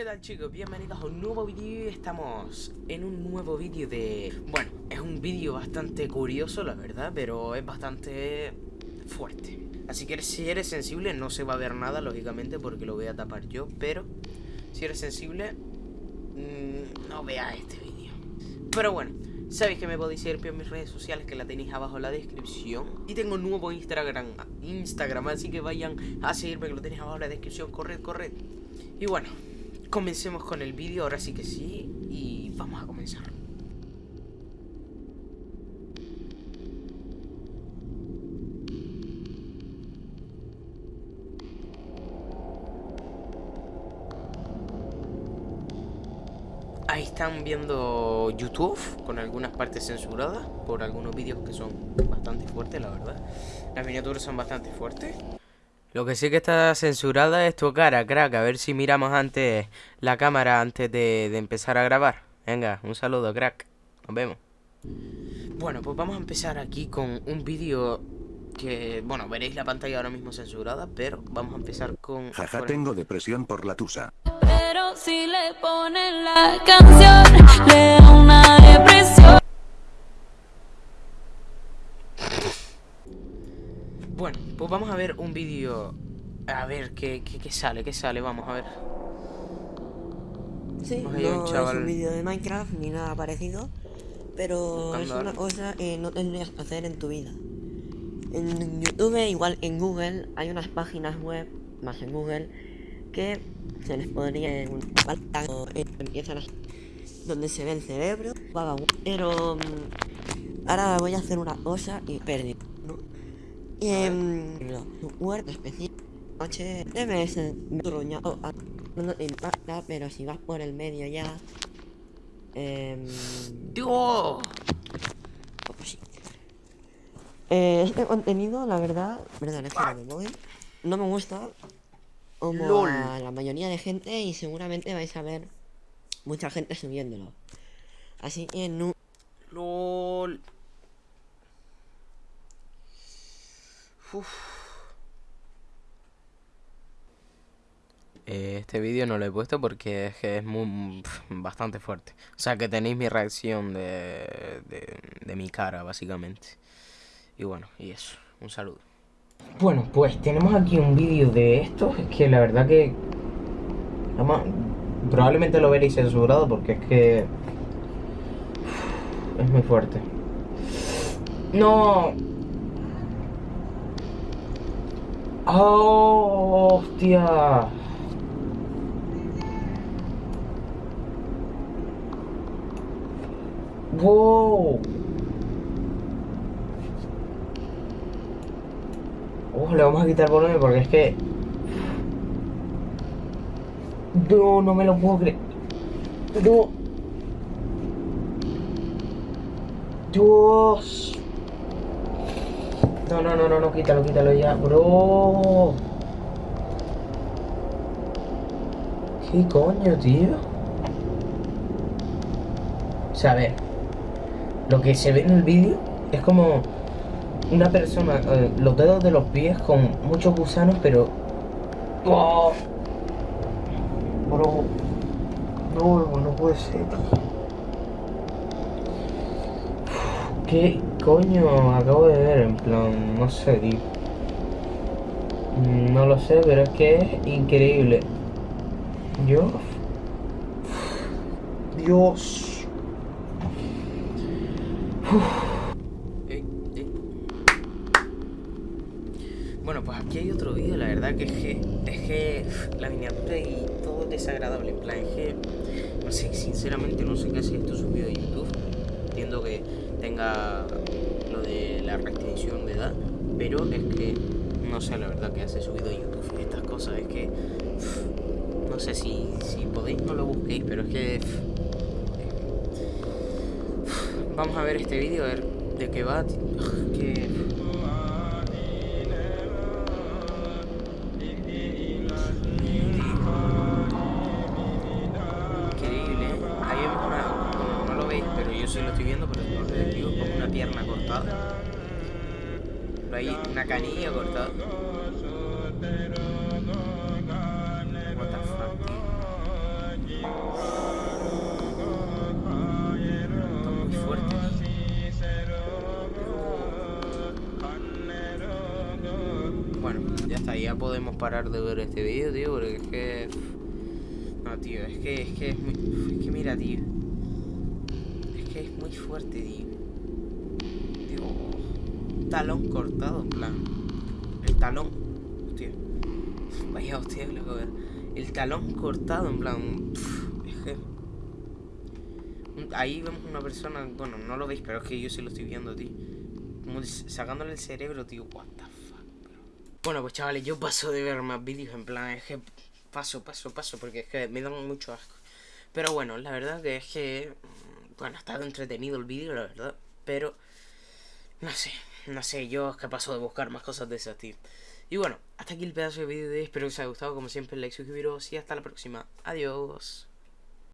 ¿Qué tal chicos? Bienvenidos a un nuevo vídeo estamos en un nuevo vídeo de... Bueno, es un vídeo bastante curioso la verdad, pero es bastante fuerte. Así que si eres sensible no se va a ver nada lógicamente porque lo voy a tapar yo Pero si eres sensible mmm, no veas este vídeo Pero bueno, Sabéis que me podéis seguir en mis redes sociales que la tenéis abajo en la descripción. Y tengo un nuevo Instagram, Instagram así que vayan a seguirme que lo tenéis abajo en la descripción. Corred, corred. Y bueno, comencemos con el vídeo, ahora sí que sí Y vamos a comenzar Ahí están viendo YouTube con algunas partes censuradas por algunos vídeos que son bastante fuertes, la verdad. Las miniaturas son bastante fuertes. Lo que sí que está censurada es tu cara, crack. A ver si miramos antes la cámara antes de, empezar a grabar. Venga, un saludo, crack. Nos vemos. Bueno, pues vamos a empezar aquí con un vídeo que, bueno, veréis la pantalla ahora mismo censurada, pero vamos a empezar con... Jaja, tengo depresión por la tusa si le ponen la canción, le da una Bueno, pues vamos a ver un vídeo. A ver qué, qué, sale, qué sale, vamos a ver. Sí, no es un vídeo de Minecraft ni nada parecido, pero es una cosa que no tendrías que hacer en tu vida. En YouTube, igual en Google, hay unas páginas web, más en Google, que se les podría un pantano empiezan a donde se ve el cerebro pero mm, ahora voy a hacer una cosa y perdí ¿no? Y en word específico noche debe ser truñado no te impacta pero si vas por el medio ya eh, ¡Dios! Pues sí. Eh, este contenido, la verdad, verdad, es que no me No me gusta como a la mayoría de gente y seguramente vais a ver mucha gente subiéndolo. Así que no... LOL. Eh, este vídeo no lo he puesto porque es que es muy, bastante fuerte. O sea que tenéis mi reacción de, de, de mi cara, básicamente. Y bueno, y eso. Un saludo. Bueno, pues tenemos aquí un vídeo de esto. Es que la verdad que... Además, probablemente lo veréis censurado porque es que... Es muy fuerte. ¡No! ¡Oh, hostia! ¡Wow! le vamos a quitar el volumen porque es que... No, no me lo puedo creer. No. Dios. No, no, no, no, no, quítalo, quítalo ya, bro. ¿Qué coño, tío? O sea, a ver. Lo que se ve en el vídeo es como una persona, eh, los dedos de los pies con muchos gusanos, pero... ¡Oh! Bro, no, no puede ser. ¿Qué coño acabo de ver? En plan, no sé, tío. No lo sé, pero es que es increíble. Yo... Dios. Uf. Bueno, pues aquí hay otro vídeo, la verdad que es que, es que la miniatura y todo es desagradable, en plan, es que, no sé, sinceramente no sé qué hace esto subido a YouTube, que tenga lo de la restricción de edad, pero es que, no sé la verdad que hace subido YouTube estas cosas, es que, no sé si, si podéis no lo busquéis, pero es que, vamos a ver este vídeo, a ver de qué va, ahí una canilla cortada. Muy fuerte. Bueno, ya está, ya podemos parar de ver este vídeo, tío, porque es que... No, tío, es que es, que es muy... Es que mira, tío. Es que es muy fuerte, tío. Talón cortado, en plan. El talón. Hostia. Vaya hostia, loco. El talón cortado, en plan... que... Ahí vemos una persona... Bueno, no lo veis, pero es que yo sí lo estoy viendo, tío. Como sacándole el cerebro, tío. What the fuck, Bueno, pues chavales, yo paso de ver más vídeos, en plan, es que paso, paso, paso, porque es que me dan mucho asco. Pero bueno, la verdad que es que, mm, bueno, ha estado entretenido el vídeo, la verdad, pero, no sé, no sé, yo es que paso de buscar más cosas de ese tío. Y bueno, hasta aquí el pedazo de vídeo de hoy, espero que os haya gustado, como siempre, like, suscribiros y hasta la próxima. Adiós.